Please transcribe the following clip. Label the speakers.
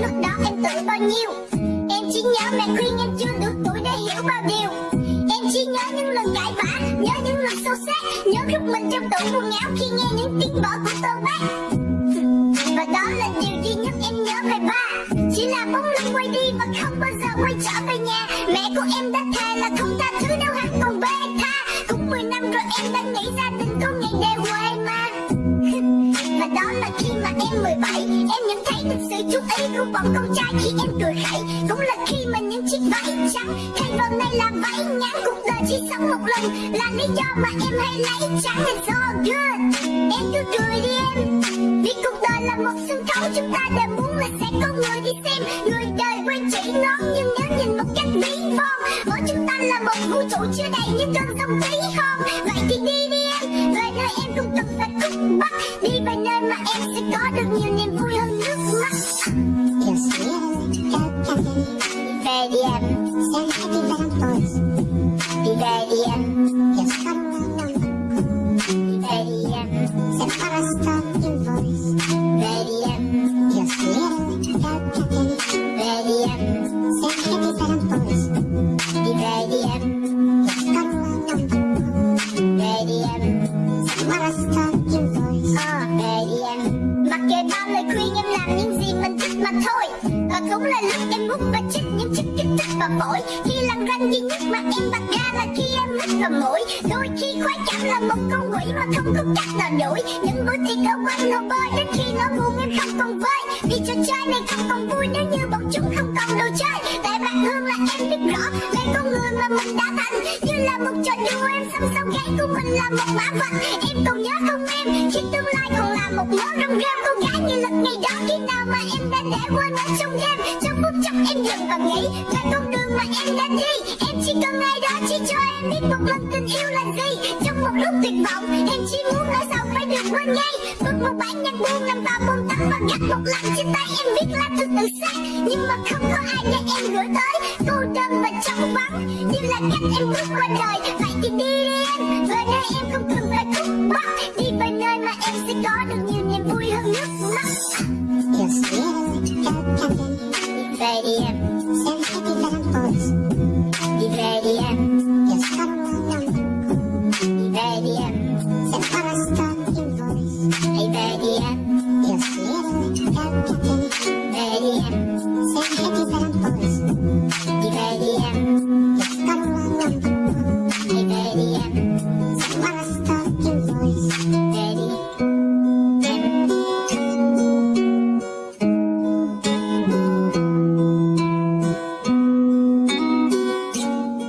Speaker 1: lúc đó em tuổi bao nhiêu. Em chỉ nhớ mẹ khuyên em chưa đủ tuổi để hiểu bao điều. Em chỉ nhớ những lần cãi vã, nhớ những lần sâu sát Nhớ lúc mình trong tủ quần áo khi nghe những tiếng vỡ của tôi bác Và đó là điều duy nhất em nhớ về ba. Chỉ là bóng lưng quay đi và không bao giờ quay trở về nhà. Mẹ của em đã thề là không tha thứ đâu hắn còn bê tha. 2017 Em nhận thấy được sự chú ý của bọn con trai khi em cười khẩy. Cũng là khi mà những chiếc váy trắng Thay vào này là váy ngắn Cuộc đời chỉ sống một lần. Là lý do mà em hay lấy trắng And so good. Em cứ cười đi em. Vì cuộc đời là một sân khấu, Chúng ta đều muốn là sẽ có người đi xem. Người đời quen chỉ ngón Nhưng nhớ nhìn một cách ví phong Võ chúng ta là một vũ trụ chưa đầy những cơn giông tí không? Vậy thì đi đi em. Về nơi em cũng Về đi em
Speaker 2: Sen hadi veren toys.
Speaker 1: Đi về đi em
Speaker 2: soy un
Speaker 1: Đi về đi em
Speaker 2: Sen parastan invoice.
Speaker 1: Về đi em
Speaker 2: el cantante.
Speaker 1: Về đi em
Speaker 2: Sen hadi veren toys.
Speaker 1: Đi về đi em
Speaker 2: soy un
Speaker 1: Về đi em
Speaker 2: Sen parastan invoice.
Speaker 1: Về đi em Mặc kệ bao lời khuyên em làm những gì mình thích mà thôi cũng là lúc em hút và chích những chiếc kim tắc và mỗi Khi lăn ranh duy nhất mà em bật ra là khi em hít và mũi. Đôi khi khoái cảm là một con quỷ mà không có cách nào đuổi. Những bữa tiệc ở quanh hồ bơi, đến khi nó buồn em không còn vơi. Vì trò chơi này không còn vui nếu như bọn chúng không còn đồ chơi. Tại bạn hương là em biết rõ đây con người mà mình đã thành. Như là một trò đùa, em song song gáy của mình là một mã vật. Em còn nhớ không em, khi tương lai còn là một món rong rêu Cô gái như lực ngày đó. Khi nào mà em đã để quên ở trong game Trong phút chốc em dừng và nghĩ về con đường mà em đã đi, Em chỉ cần ai đó, chỉ cho em biết một lần tình yêu là gì. Trong một lúc tuyệt vọng, em chỉ muốn nói sao phải được quên ngay. Bước một bản nhạc buông nằm vào bồn tắm và gắt một lần trên tay em biết là thư tự sát Nhưng mà không có ai để em gửi tới. Cô đơn và trong vắng, Như là cách em bước qua đời Vậy thì đi đi